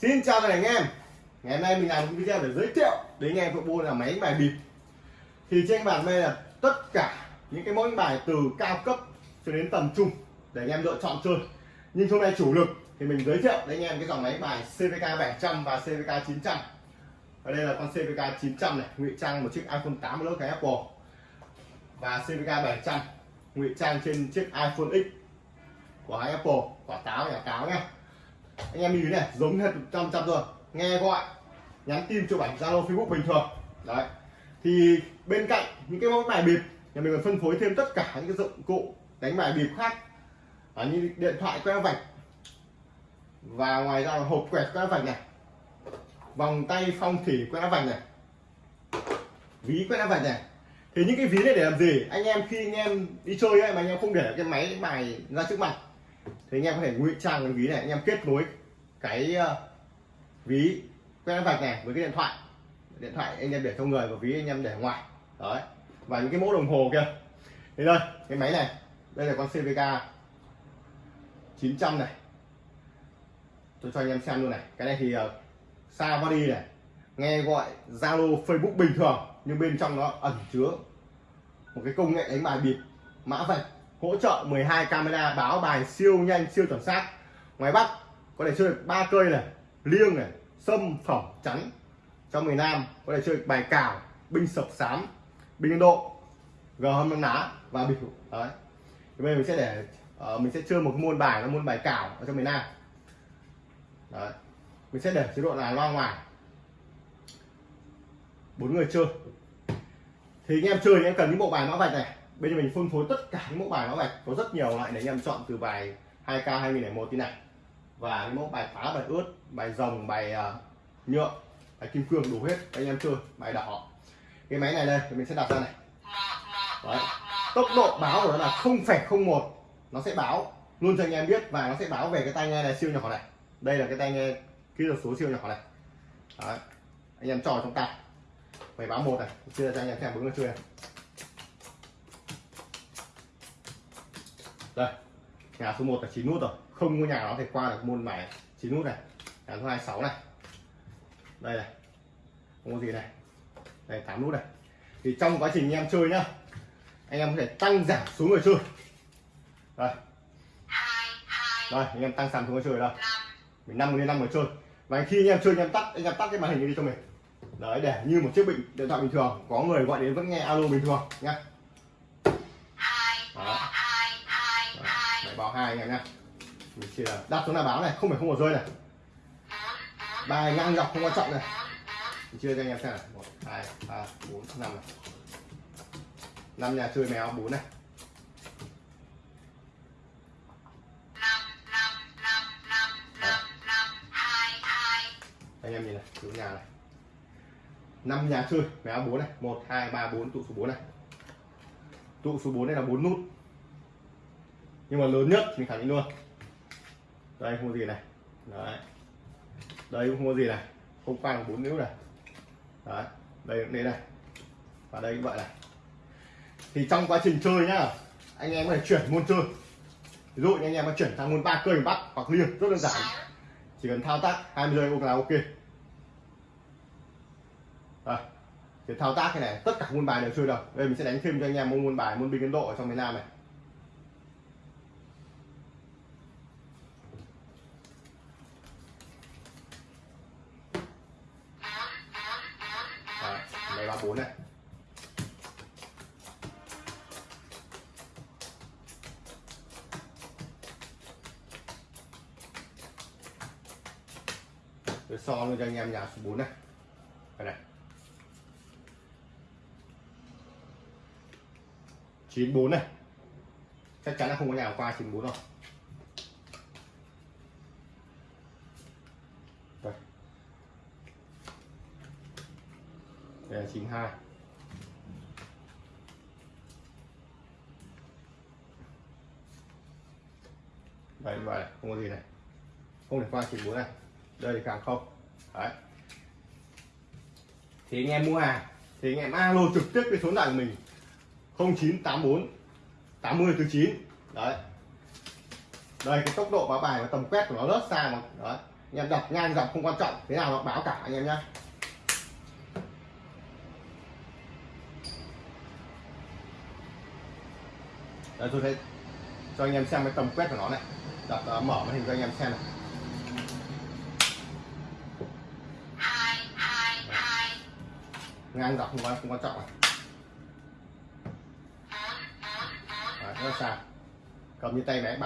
Xin chào tất cả anh em. Ngày hôm nay mình làm một video để giới thiệu đến anh em bộ môn là máy bài bịp. Thì trên bàn đây là tất cả những cái mẫu bài từ cao cấp cho đến tầm trung để anh em lựa chọn chơi. Nhưng hôm nay chủ lực thì mình giới thiệu đến anh em cái dòng máy bài CVK 700 và CVK 900 Ở đây là con CVK 900 này, ngụy trang một chiếc iPhone 8 lớp cái Apple. Và CVK 700 ngụy trang trên chiếc iPhone X của Apple, quả táo nhà táo nhé anh em nhìn này giống hết trăm trăm rồi nghe gọi nhắn tin chụp ảnh zalo facebook bình thường. Đấy. Thì bên cạnh những cái mẫu bài bịp nhà mình còn phân phối thêm tất cả những cái dụng cụ đánh bài bịp khác. À, như điện thoại que vạch. Và ngoài ra là hộp quẹt que vạch này. Vòng tay phong thủy que vạch này. Ví que vạch này. Thì những cái ví này để làm gì? Anh em khi anh em đi chơi ấy, mà anh em không để cái máy bài ra trước mặt thì anh em có thể ngụy trang cái ví này anh em kết nối cái uh, ví quét vạch này với cái điện thoại. Điện thoại anh em để trong người và ví anh em để ngoài. Đấy. Và những cái mẫu đồng hồ kia. Thì đây cái máy này đây là con CVK 900 này. Tôi cho anh em xem luôn này. Cái này thì ờ, uh, xa body này nghe gọi Zalo Facebook bình thường nhưng bên trong nó ẩn chứa một cái công nghệ đánh bài bịp mã vạch hỗ trợ 12 camera báo bài siêu nhanh siêu chuẩn xác. Ngoài bắc có thể chơi được ba cây này liêng này sâm phỏng chắn. Trong miền nam có thể chơi được bài cào binh sập sám binh ấn độ gờ hâm ná và bịp đấy. Thì bây giờ mình sẽ để uh, mình sẽ chơi một môn bài là môn bài cào ở trong miền nam. Đấy. Mình sẽ để chế độ là loa ngoài. Bốn người chơi. Thì anh em chơi anh em cần những bộ bài mã vạch này bây giờ mình phân phối tất cả những mẫu bài mã vạch có rất nhiều loại để anh em chọn từ bài 2k 2001 tí này. Và những mẫu bài phá bài ướt bài rồng bài uh, nhựa bài kim cương đủ hết. Anh em chơi bài đỏ. Cái máy này đây thì mình sẽ đặt ra này. Đấy. tốc độ báo của nó là không phải không một. Nó sẽ báo luôn cho anh em biết và nó sẽ báo về cái tai nghe này siêu nhỏ này. Đây là cái tai nghe kỹ thuật số siêu nhỏ này. Đấy. anh em trò trong tay. Phải báo một này. Chia cho anh em xem bốn người chưa này. Đây, nhà số 1 là 9 nút rồi. Không có nhà nào thể qua được môn bài 9 nút này. Nhà số 2 6 này. Đây này, không có gì này. Đây 8 nút này. Thì trong quá trình anh em chơi nhá, anh em có thể tăng giảm số người chơi. Đây. Đây, anh em tăng giảm số người chơi đây. Mình năm người năm người chơi. Và khi anh em chơi, anh em tắt, anh em tắt cái màn hình đi cho mình. Đấy, để như một chiếc bình điện thoại bình thường. Có người gọi đến vẫn nghe alo bình thường nhá. Hai anh em nhá. Mình chỉ là đặt xuống là báo này không phải không có rơi này. Bài ngang dọc không quan trọng này. Mình chia cho anh em xem này. Một hai ba bốn năm này. Năm nhà chơi mèo bốn này. Anh em nhìn này số nhà này. Năm nhà chơi mèo bốn này. Một hai ba bốn tụ số 4 này. Tụ số 4 này là bốn nút nhưng mà lớn nhất mình khẳng định luôn. Đây, không có gì này. Đấy. Đây cũng không có gì này. Không phang bốn นิ้ u này. Đấy, đây cũng thế này. Và đây cũng vậy này. Thì trong quá trình chơi nhá, anh em có thể chuyển môn chơi. Ví dụ như anh em có chuyển sang môn ba cây bắc hoặc liêng, rất đơn giản. Chỉ cần thao tác 20 giây là ok. Đây. Thì thao tác cái này, tất cả môn bài đều chơi được. Đây, mình sẽ đánh thêm cho anh em môn bài, môn binh ấn độ ở trong miền nam này. Này. Tôi so luôn cho anh em nhà số 4 này. Đây này. 94 này. Chắc chắn là không có nhà qua 94 rồi. Đây Đây là 92 Đây như vậy này, không có gì này. Không thể qua 94 này. Đây thì càng không. Đấy. Thì anh em mua hàng Thì anh em alo trực tiếp cái số điện của mình. 0984 80 thứ 9 Đấy. Đây cái tốc độ báo bài và tầm quét của nó rất xa mà. Đấy. Anh em đặt ngang dọc không quan trọng thế nào nó báo cả anh em nhé Đây tôi thấy cho anh em xem cái tầm quét của nó này. Đập uh, à, mở màn hình cho anh em xem này. Ngang dọc không quan không quan trọng này. Đấy, rất là xa. Cầm như tay bé bạn